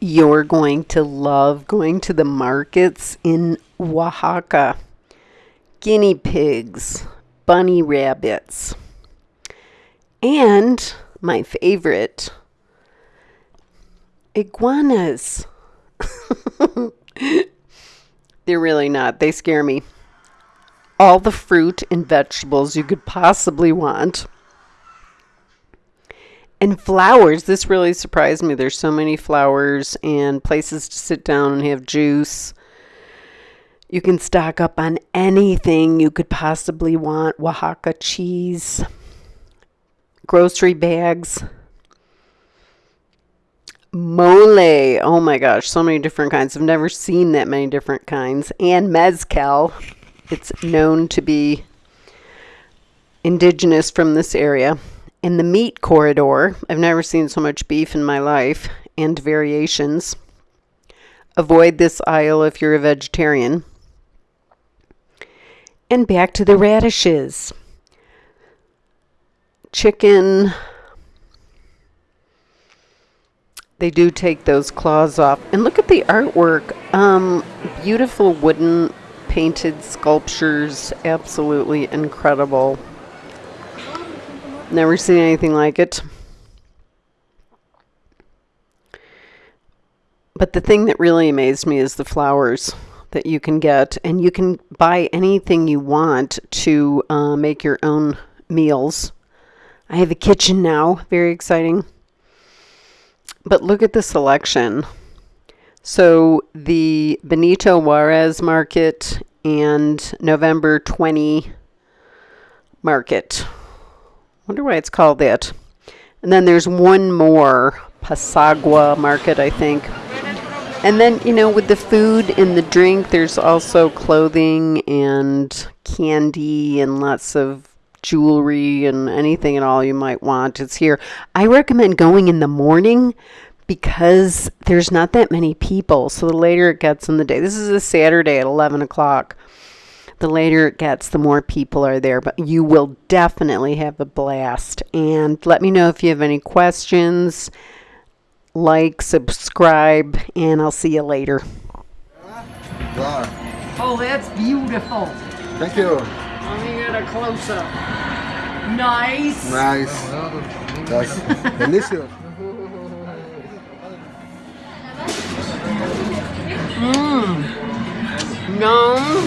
you're going to love going to the markets in Oaxaca. Guinea pigs, bunny rabbits, and my favorite, iguanas. They're really not. They scare me. All the fruit and vegetables you could possibly want and flowers. This really surprised me. There's so many flowers and places to sit down and have juice. You can stock up on anything you could possibly want Oaxaca cheese, grocery bags, mole. Oh my gosh, so many different kinds. I've never seen that many different kinds. And mezcal. It's known to be indigenous from this area in the meat corridor. I've never seen so much beef in my life and variations. Avoid this aisle if you're a vegetarian. And back to the radishes. Chicken. They do take those claws off. And look at the artwork. Um, beautiful wooden painted sculptures. Absolutely incredible. Never seen anything like it. But the thing that really amazed me is the flowers that you can get. And you can buy anything you want to uh, make your own meals. I have a kitchen now. Very exciting. But look at the selection. So the Benito Juarez market and November 20 market. Wonder why it's called that. And then there's one more, Pasagua Market, I think. And then, you know, with the food and the drink, there's also clothing and candy and lots of jewelry and anything at all you might want. It's here. I recommend going in the morning because there's not that many people. So the later it gets in the day, this is a Saturday at 11 o'clock the later it gets, the more people are there. But you will definitely have a blast. And let me know if you have any questions. Like, subscribe, and I'll see you later. Oh, that's beautiful. Thank you. Let me get a close up. Nice. Nice. That's delicious. Mmm. Nom.